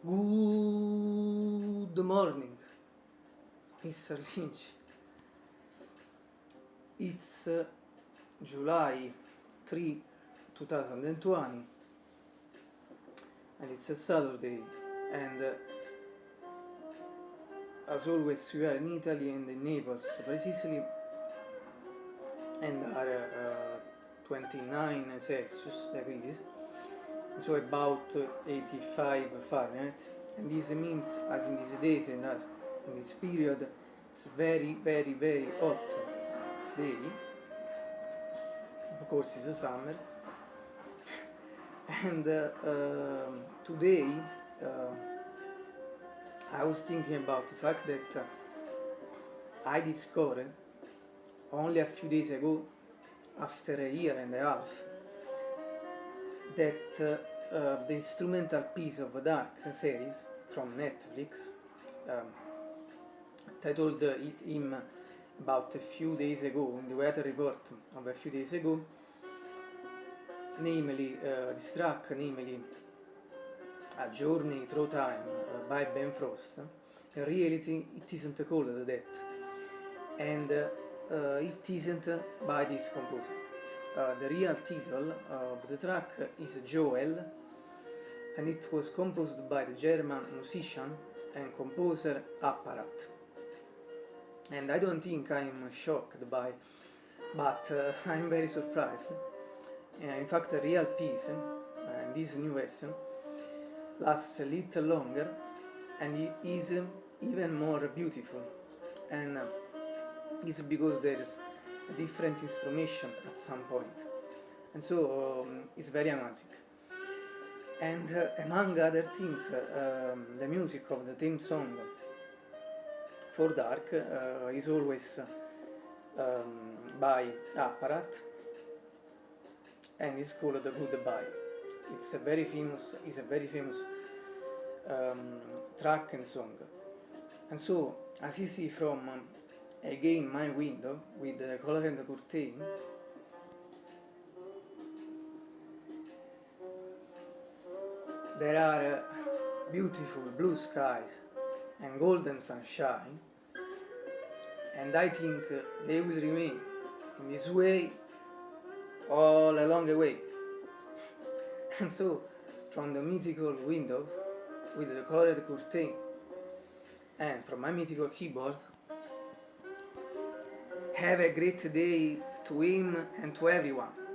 Good morning, Mr. Lynch. It's uh, July 3, 2020 and it's a Saturday and uh, as always we are in Italy and in Naples precisely and are uh, 29 Celsius degrees so about 85 Fahrenheit and this means as in these days and as in this period it's very very very hot day. Of course it's a summer. And uh, uh, today uh, I was thinking about the fact that uh, I discovered only a few days ago after a year and a half that uh, uh, the instrumental piece of Dark series from Netflix um, titled uh, it him about a few days ago in the weather report of a few days ago namely uh, this track namely A Journey Through Time uh, by Ben Frost in reality it isn't called that and uh, it isn't by this composer uh, the real title of the track is Joel and it was composed by the German musician and composer Apparat. And I don't think I'm shocked by, but uh, I'm very surprised. Uh, in fact, the real piece uh, this new version lasts a little longer and it is even more beautiful. And uh, it's because there's different instrumentation at some point. And so um, it's very amazing. And uh, among other things um, the music of the theme song for Dark uh, is always um, by Apparat and it's called The Goodbye it's a very famous is a very famous um, track and song. And so as you see from again my window with the color and the curtain. There are beautiful blue skies and golden sunshine and I think they will remain in this way all along the way. And so from the mythical window with the colored curtain and from my mythical keyboard have a great day to him and to everyone.